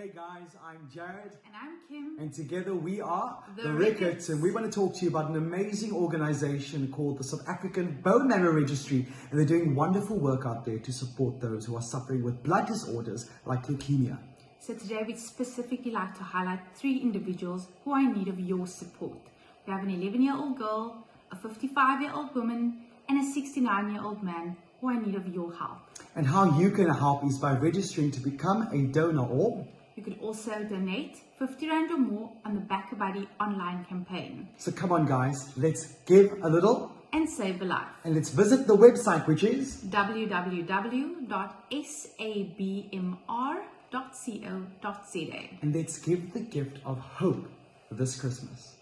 Hey guys, I'm Jared. And I'm Kim. And together we are The Rickets, Rickets. and we want to talk to you about an amazing organization called the South African Bone Marrow Registry. And they're doing wonderful work out there to support those who are suffering with blood disorders like leukemia. So today we'd specifically like to highlight three individuals who are in need of your support. We have an 11 year old girl, a 55 year old woman, and a 69 year old man who are in need of your help. And how you can help is by registering to become a donor or You could also donate 50 Rand or more on the BackaBuddy online campaign so come on guys, let's give a little and save a life. and let's visit the website which is www.sabmr.co.za. and let's give the gift of hope this Christmas.